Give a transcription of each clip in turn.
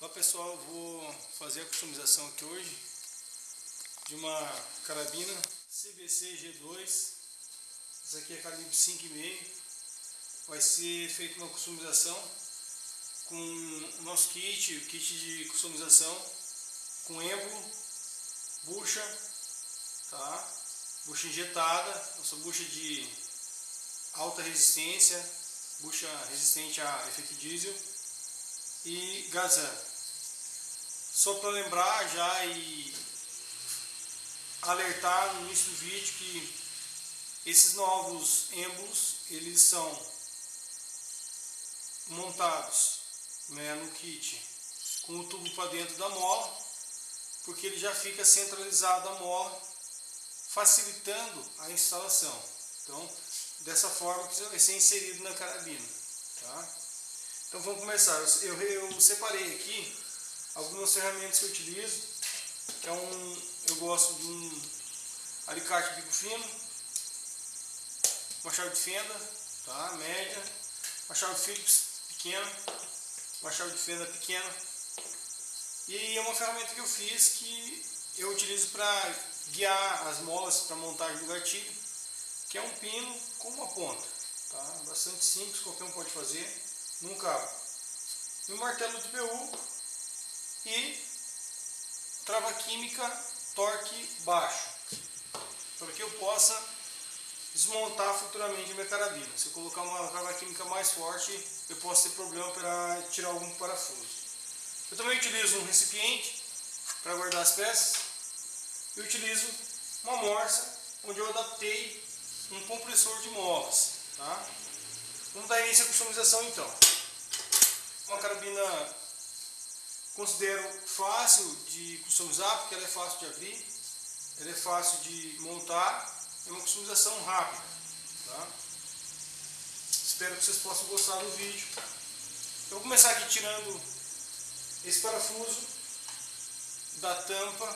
Olá pessoal, vou fazer a customização aqui hoje de uma carabina CBC G2 essa aqui é calibre 5,5 vai ser feita uma customização com o nosso kit, o kit de customização com êmbolo, bucha, tá? bucha injetada, nossa bucha de alta resistência, bucha resistente a efeito diesel e Gazan. Só para lembrar já e alertar no início do vídeo que esses novos êmbolos eles são montados né, no kit com o tubo para dentro da mola porque ele já fica centralizado a mola facilitando a instalação então dessa forma que vai ser inserido na carabina tá? então vamos começar eu, eu separei aqui algumas ferramentas que eu utilizo, que é um, eu gosto de um alicate bico fino, uma chave de fenda, tá, média, uma chave Phillips pequena, uma chave de fenda pequena, e é uma ferramenta que eu fiz que eu utilizo para guiar as molas para montagem do gatilho, que é um pino com uma ponta, tá, bastante simples, qualquer um pode fazer, num cabo. E um martelo de PU e trava química torque baixo, para que eu possa desmontar futuramente a minha carabina. Se eu colocar uma trava química mais forte, eu posso ter problema para tirar algum parafuso. Eu também utilizo um recipiente para guardar as peças e utilizo uma morsa onde eu adaptei um compressor de molas. Tá? Vamos dar início à customização então. Uma carabina Considero fácil de customizar, porque ela é fácil de abrir, ela é fácil de montar, é uma customização rápida. Tá? Espero que vocês possam gostar do vídeo. Eu vou começar aqui tirando esse parafuso da tampa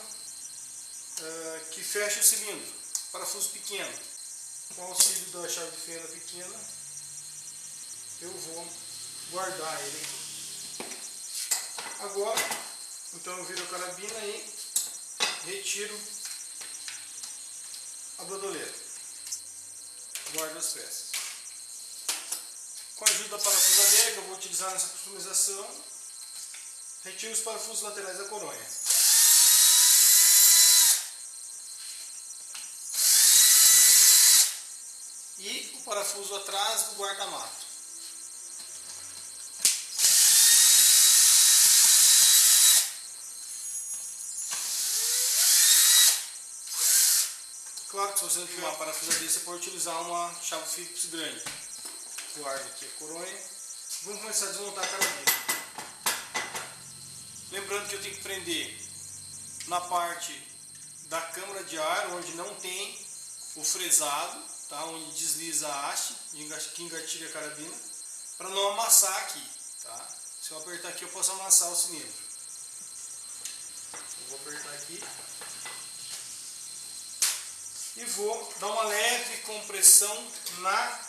uh, que fecha o cilindro, parafuso pequeno. Com o auxílio da chave de fenda pequena, eu vou guardar ele Agora, então eu viro a carabina e retiro a bandoleira. Guardo as peças. Com a ajuda da parafusadeira que eu vou utilizar nessa customização, retiro os parafusos laterais da coronha. E o parafuso atrás do guarda-mato. Claro que se você não tiver uma parafusadeira, você pode utilizar uma chave Phillips grande. Guarda aqui a coronha. Vamos começar a desmontar a carabina. Lembrando que eu tenho que prender na parte da câmara de ar, onde não tem o fresado, tá? onde desliza a haste que engatilha a carabina, para não amassar aqui. Tá? Se eu apertar aqui, eu posso amassar o cilindro. Eu vou apertar aqui e vou dar uma leve compressão na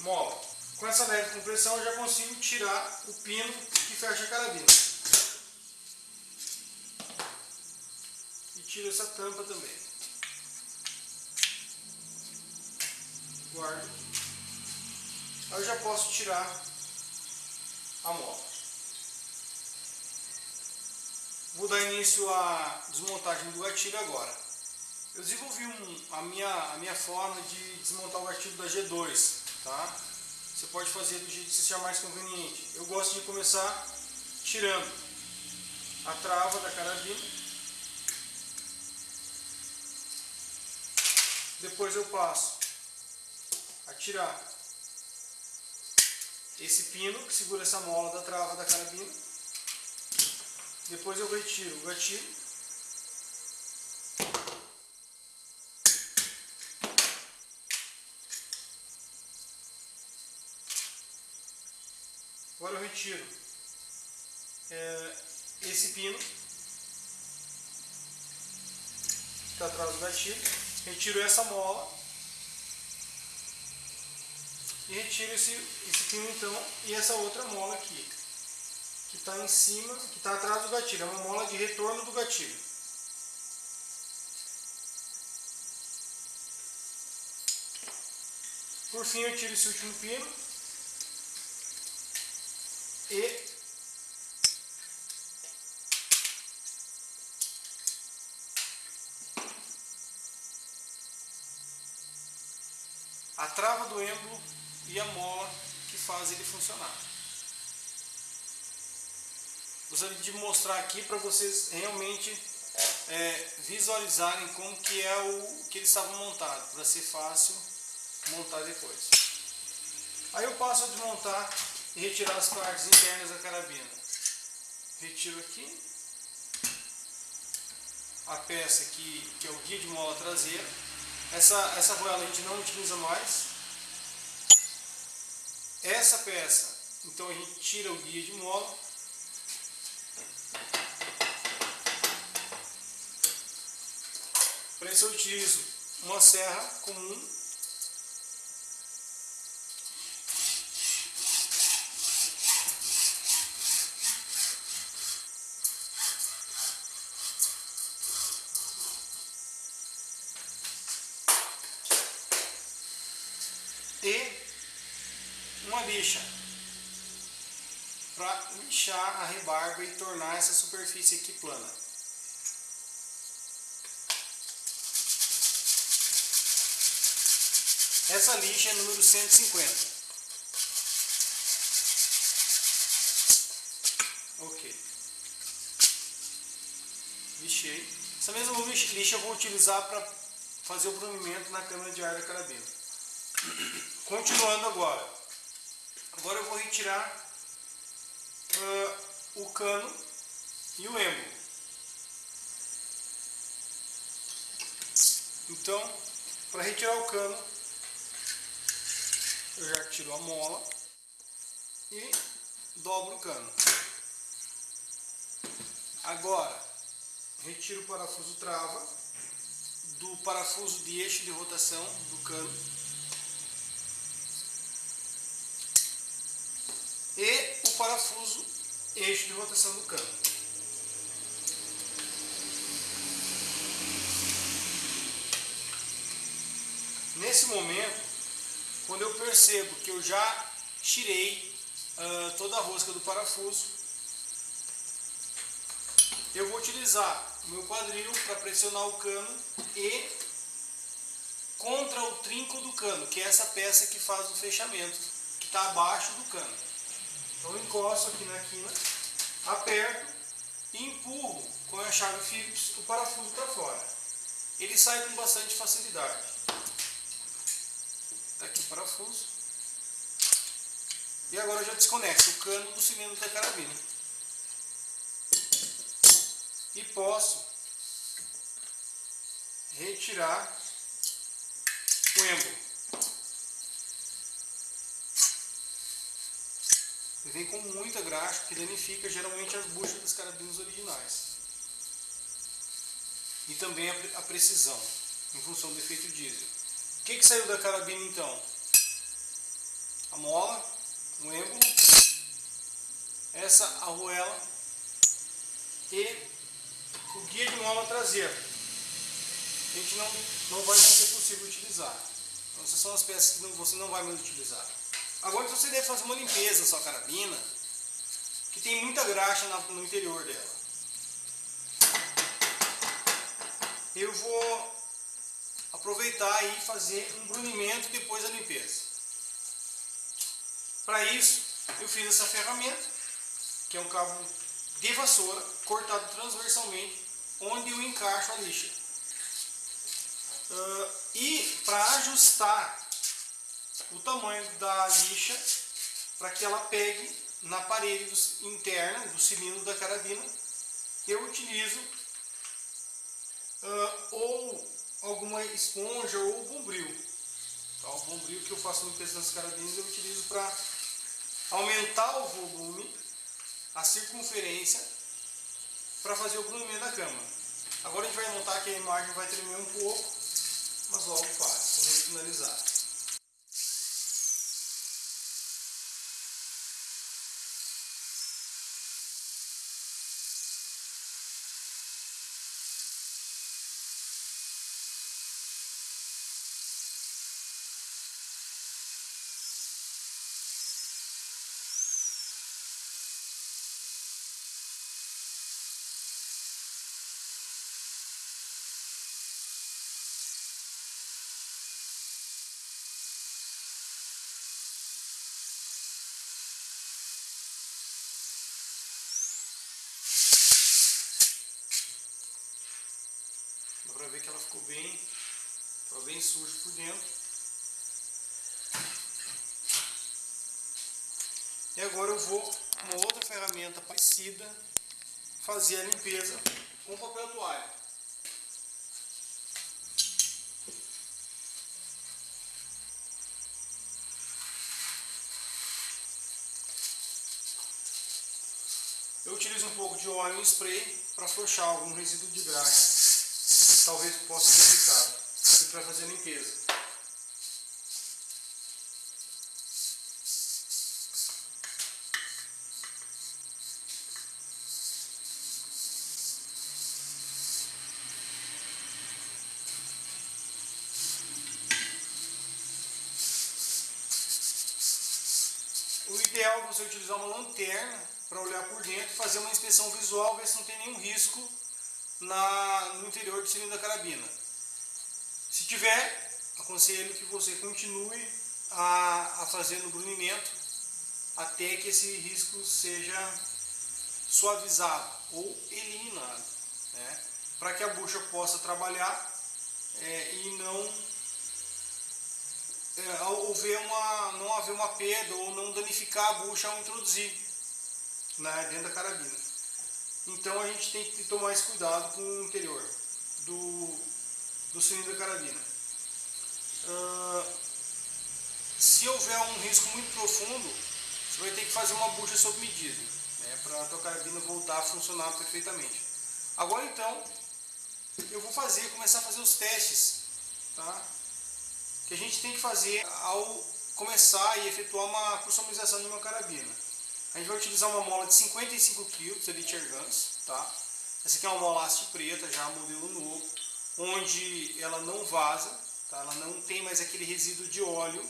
mola. Com essa leve compressão eu já consigo tirar o pino que fecha a carabina. E tiro essa tampa também. Guardo. Aí eu já posso tirar a mola. Vou dar início à desmontagem do gatilho agora. Eu desenvolvi um, a, minha, a minha forma de desmontar o artigo da G2, tá? Você pode fazer do jeito que você achar mais conveniente. Eu gosto de começar tirando a trava da carabina. Depois eu passo a tirar esse pino que segura essa mola da trava da carabina. Depois eu retiro o gatilho Agora eu retiro é, esse pino que está atrás do gatilho, retiro essa mola e retiro esse, esse pino então e essa outra mola aqui. que está em cima, que está atrás do gatilho, é uma mola de retorno do gatilho. Por fim eu tiro esse último pino e a trava do êmbolo e a mola que faz ele funcionar. Gostaria de mostrar aqui para vocês realmente é, visualizarem como que é o que ele estava montado, para ser fácil montar depois. Aí eu passo a desmontar e retirar as partes internas da carabina. Retiro aqui a peça que, que é o guia de mola traseira. Essa, essa argoela a gente não utiliza mais. Essa peça, então a gente tira o guia de mola. Para isso eu utilizo uma serra comum e uma lixa para lixar a rebarba e tornar essa superfície aqui plana. Essa lixa é número 150. Ok. Lixei. Essa mesma lixa eu vou utilizar para fazer o brunimento na câmara de ar da carabina. Continuando agora. Agora eu vou retirar uh, o cano e o êmbolo. Então, para retirar o cano, eu já tiro a mola e dobro o cano. Agora, retiro o parafuso trava do parafuso de eixo de rotação do cano e o parafuso eixo de rotação do cano. Nesse momento, quando eu percebo que eu já tirei uh, toda a rosca do parafuso, eu vou utilizar o meu quadril para pressionar o cano e contra o trinco do cano, que é essa peça que faz o fechamento, que está abaixo do cano. Então eu encosto aqui na quina, aperto e empurro com a chave Phillips o parafuso para fora. Ele sai com bastante facilidade. Tá aqui o parafuso. E agora eu já desconecto o cano do cilindro da carabina. E posso retirar o êmbolo. Ele vem com muita graxa, que danifica geralmente as buchas das carabinas originais. E também a precisão, em função do efeito diesel. O que, que saiu da carabina então? A mola, o êmbolo, essa arruela e o guia de mola traseira. A gente não, não vai ser possível utilizar. Então, essas são as peças que você não vai mais utilizar. Agora você deve fazer uma limpeza na sua carabina, que tem muita graxa no interior dela. Eu vou aproveitar e fazer um brunimento depois da limpeza. Para isso, eu fiz essa ferramenta, que é um cabo de vassoura, cortado transversalmente, onde eu encaixo a lixa. Uh, e para ajustar o tamanho da lixa para que ela pegue na parede do, interna do cilindro da carabina. Eu utilizo uh, ou alguma esponja ou bombril. Tá? O bombril que eu faço peso das carabinas eu utilizo para aumentar o volume, a circunferência, para fazer o brunimento da cama. Agora a gente vai notar que a imagem vai tremer um pouco, mas logo faz, quando finalizar. Ver que ela ficou bem, ficou bem suja por dentro. E agora eu vou, uma outra ferramenta parecida, fazer a limpeza com papel toalha. Eu utilizo um pouco de óleo em spray para afrouxar algum resíduo de graxa, talvez possa ter ficado, e para fazer limpeza. O ideal é você utilizar uma lanterna para olhar por dentro, fazer uma inspeção visual, ver se não tem nenhum risco na, no interior do cilindro da carabina. Se tiver, aconselho que você continue a, a fazer no brunimento até que esse risco seja suavizado ou eliminado, né? para que a bucha possa trabalhar é, e não é, houver uma, não haver uma perda ou não danificar a bucha ao introduzir né, dentro da carabina. Então a gente tem que tomar esse cuidado com o interior do, do cilindro da carabina. Uh, se houver um risco muito profundo, você vai ter que fazer uma bucha sob medida, né, para a tua carabina voltar a funcionar perfeitamente. Agora então, eu vou fazer, começar a fazer os testes, tá? que a gente tem que fazer ao começar e efetuar uma customização de uma carabina. A gente vai utilizar uma mola de 55 kg de Elite Airguns, tá? Essa aqui é uma mola haste preta, já modelo novo, onde ela não vaza, tá? ela não tem mais aquele resíduo de óleo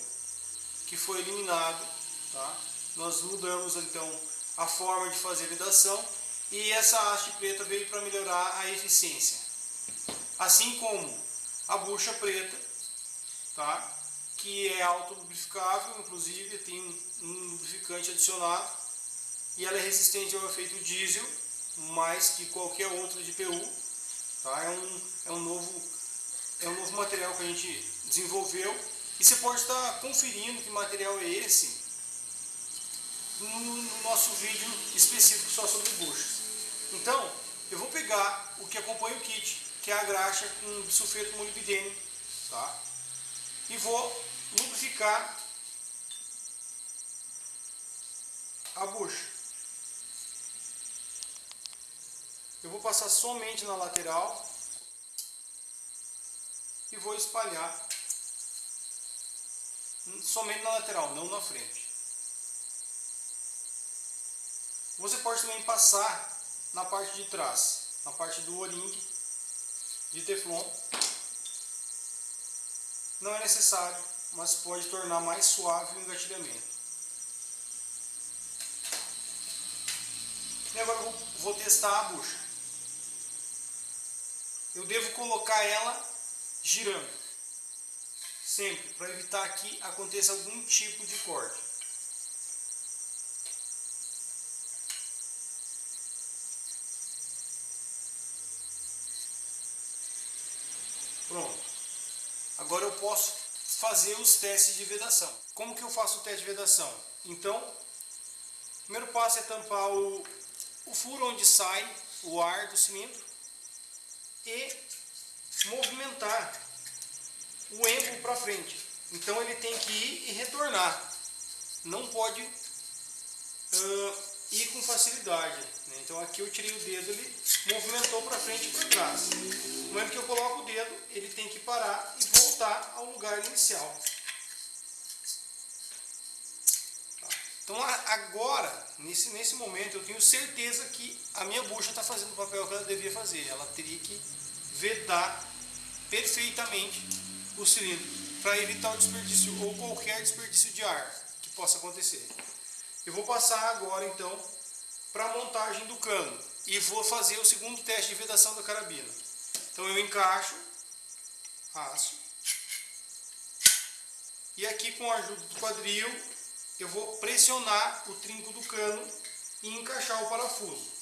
que foi eliminado, tá? Nós mudamos então a forma de fazer a vedação e essa haste preta veio para melhorar a eficiência. Assim como a bucha preta tá? que é autolubrificável, inclusive tem um lubrificante adicionado e ela é resistente ao efeito diesel, mais que qualquer outra de PU. Tá? É, um, é, um novo, é um novo material que a gente desenvolveu e você pode estar conferindo que material é esse no, no nosso vídeo específico só sobre buchas. Então, eu vou pegar o que acompanha o kit, que é a graxa com sulfeto molibdênio, tá? e vou lubrificar a bucha. Eu vou passar somente na lateral e vou espalhar somente na lateral, não na frente. Você pode também passar na parte de trás, na parte do o-ring de teflon não é necessário, mas pode tornar mais suave o engatilhamento. E agora eu vou testar a bucha. Eu devo colocar ela girando, sempre, para evitar que aconteça algum tipo de corte. Pronto. Agora eu posso fazer os testes de vedação. Como que eu faço o teste de vedação? Então, o primeiro passo é tampar o, o furo onde sai o ar do cilindro e movimentar o êmbolo para frente. Então ele tem que ir e retornar. Não pode uh, ir com facilidade. Né? Então aqui eu tirei o dedo, ele movimentou para frente e para trás. No momento que eu coloco o dedo, ele tem que parar e voltar ao lugar inicial. Tá. Então agora, nesse, nesse momento, eu tenho certeza que a minha bucha está fazendo o papel que ela devia fazer. Ela teria que vedar perfeitamente o cilindro para evitar o desperdício ou qualquer desperdício de ar que possa acontecer. Eu vou passar agora então para a montagem do cano e vou fazer o segundo teste de vedação da carabina. Então eu encaixo aço e aqui com a ajuda do quadril eu vou pressionar o trinco do cano e encaixar o parafuso.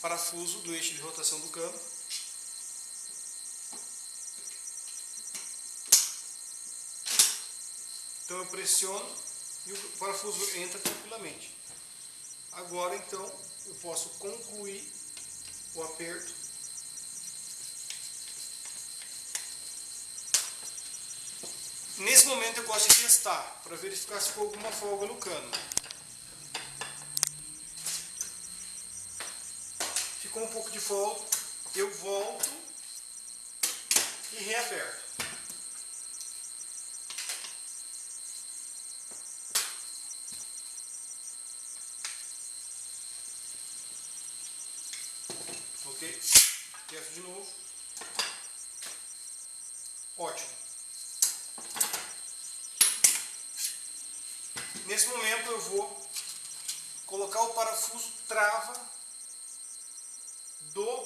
Parafuso do eixo de rotação do cano. Então eu pressiono e o parafuso entra tranquilamente. Agora então eu posso concluir o aperto. Nesse momento eu gosto de testar para verificar se ficou alguma folga no cano. Ficou um pouco de folga, eu volto e reaperto. Ok? Testo de novo. Ótimo. Nesse momento eu vou colocar o parafuso trava do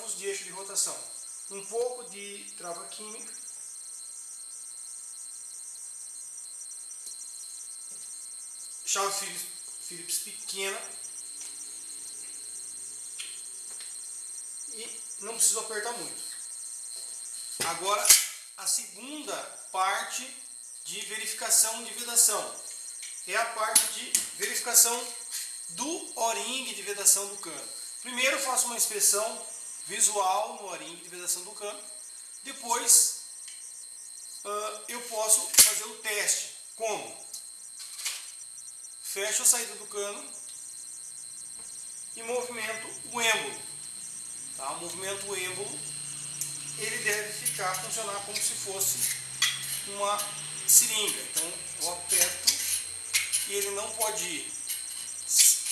parafuso de eixo de rotação. Um pouco de trava química. Chave Phillips, Phillips pequena e não preciso apertar muito. Agora, a segunda parte de verificação de vedação é a parte de verificação do o-ring de vedação do cano. Primeiro faço uma inspeção visual no o-ring de vedação do cano, depois uh, eu posso fazer o teste. Como? Fecho a saída do cano e movimento o êmbolo. Tá? O movimento êmbolo ele deve ficar, funcionar como se fosse uma seringa. Então eu aperto e ele não pode ir.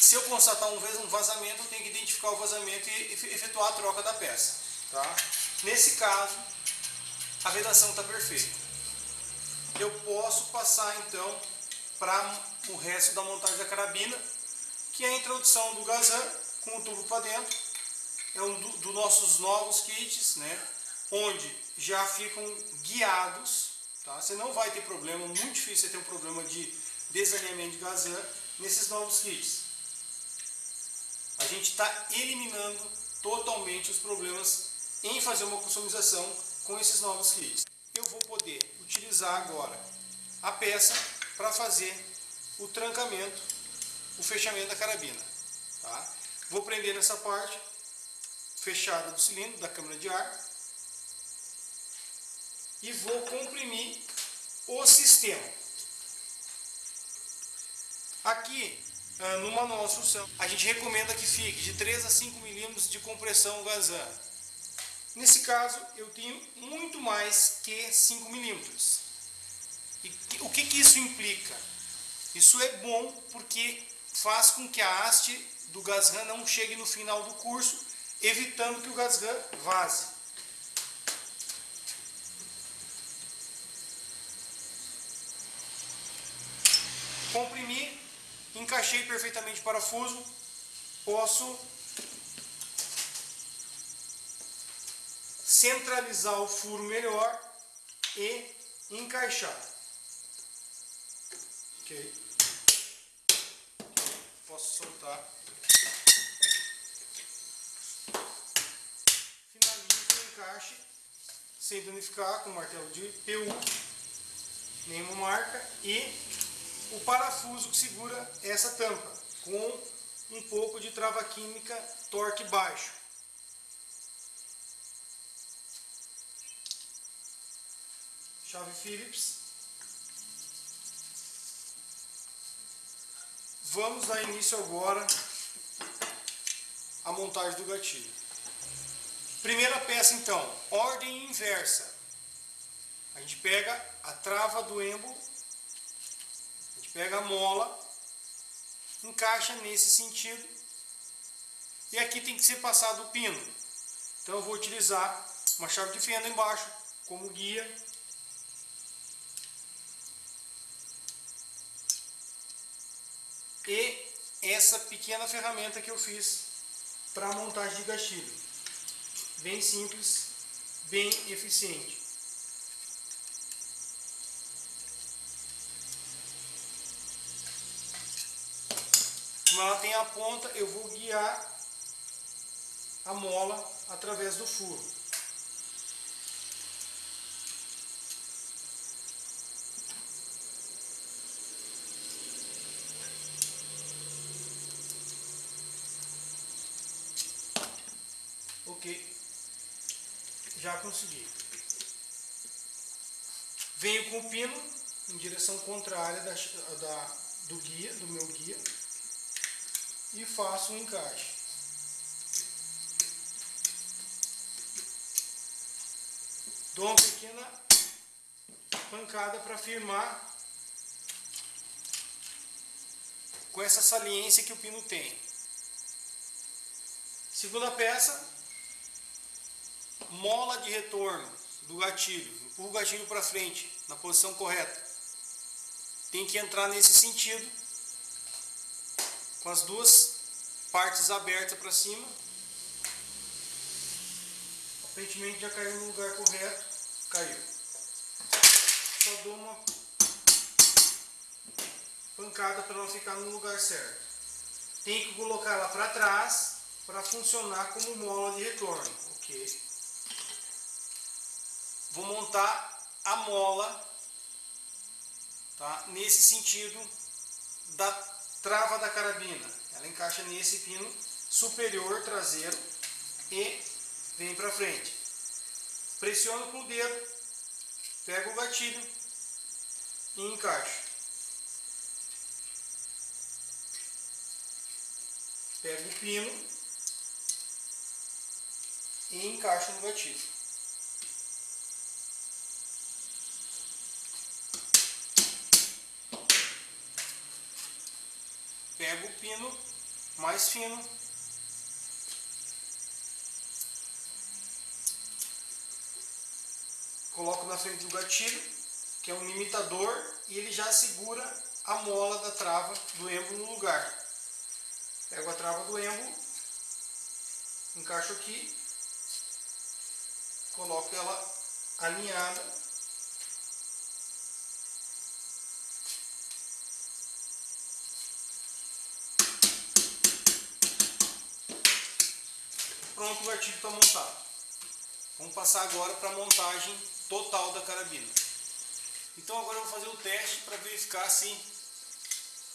Se eu constatar um vazamento, eu tenho que identificar o vazamento e efetuar a troca da peça. Tá? Nesse caso, a vedação está perfeita. Eu posso passar então para o resto da montagem da carabina, que é a introdução do gazan com o tubo para dentro é um dos do nossos novos kits, né? Onde já ficam guiados, tá? Você não vai ter problema, muito difícil você ter um problema de desalinhamento de gazan nesses novos kits. A gente está eliminando totalmente os problemas em fazer uma customização com esses novos kits. Eu vou poder utilizar agora a peça para fazer o trancamento, o fechamento da carabina. Tá? Vou prender nessa parte fechada do cilindro, da câmara de ar. E vou comprimir o sistema. Aqui, no manual de instrução, a gente recomenda que fique de 3 a 5 milímetros de compressão Gazan. Nesse caso, eu tenho muito mais que 5 milímetros. E o que, que isso implica? Isso é bom porque faz com que a haste do Gazan não chegue no final do curso evitando que o gasgan vaze. Encaixei perfeitamente o parafuso, posso centralizar o furo melhor e encaixar. Ok? Posso soltar. encaixe sem danificar com martelo de PU, nenhuma marca, e o parafuso que segura essa tampa, com um pouco de trava química torque baixo. Chave Phillips. Vamos dar início agora à montagem do gatilho. Primeira peça então, ordem inversa. A gente pega a trava do gente pega a mola, encaixa nesse sentido e aqui tem que ser passado o pino. Então eu vou utilizar uma chave de fenda embaixo como guia. E essa pequena ferramenta que eu fiz para montagem de gatilho bem simples, bem eficiente. Como ela tem a ponta, eu vou guiar a mola através do furo. Ok, já consegui. Venho com o pino em direção contrária da, da, do guia, do meu guia, e faço um encaixe. Dou uma pequena pancada para firmar com essa saliência que o pino tem. Segunda peça, mola de retorno do gatilho. Empurra o gatilho para frente, na posição correta. Tem que entrar nesse sentido, com as duas partes abertas para cima. Aparentemente já caiu no lugar correto. Caiu. Só dou uma pancada para ela ficar no lugar certo. Tem que colocar ela para trás para funcionar como mola de retorno. Ok. Vou montar a mola tá, nesse sentido da trava da carabina. Ela encaixa nesse pino superior traseiro e vem para frente. Pressiono com o dedo, pego o gatilho e encaixo. Pego o pino e encaixo no gatilho. Pego o pino mais fino coloco na frente do gatilho, que é um limitador, e ele já segura a mola da trava do embo no lugar. Pego a trava do embo, encaixo aqui, coloco ela alinhada. Pronto, o gatilho está montado. Vamos passar agora para a montagem total da carabina. Então agora eu vou fazer o teste para verificar se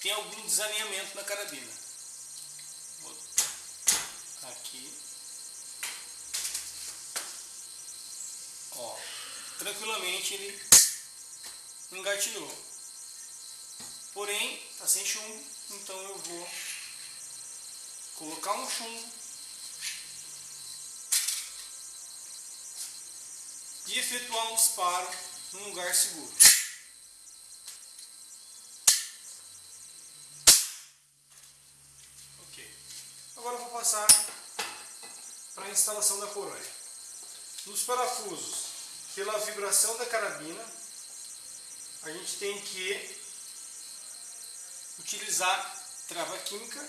tem algum desalinhamento na carabina. Aqui. Ó, tranquilamente ele engatilhou. Porém, está sem chumbo, então eu vou colocar um chumbo e efetuar um disparo num lugar seguro. Ok. Agora vou passar para a instalação da coronha. Nos parafusos, pela vibração da carabina, a gente tem que utilizar trava química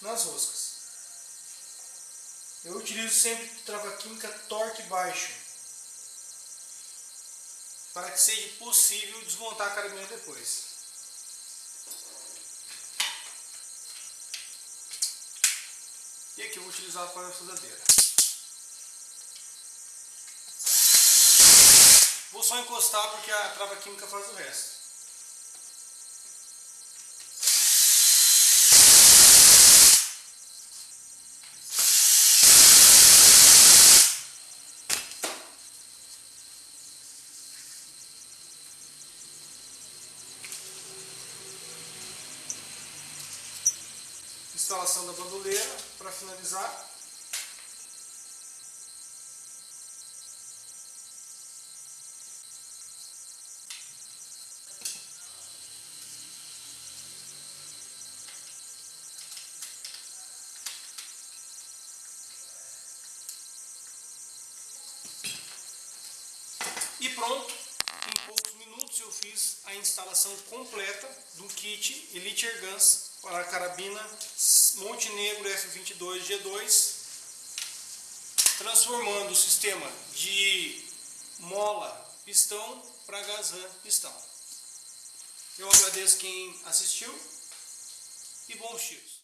nas roscas. Eu utilizo sempre trava química torque baixo para que seja possível desmontar a carabina depois. E aqui eu vou utilizar a parafusadeira. Vou só encostar porque a trava química faz o resto. Instalação da bandoleira para finalizar. E pronto, em poucos minutos eu fiz a instalação completa do kit Elite Air Guns para a carabina Montenegro F22 G2, transformando o sistema de mola pistão para Gazan pistão. Eu agradeço quem assistiu e bons tiros.